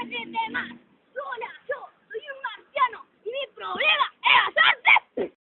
Dios es de más.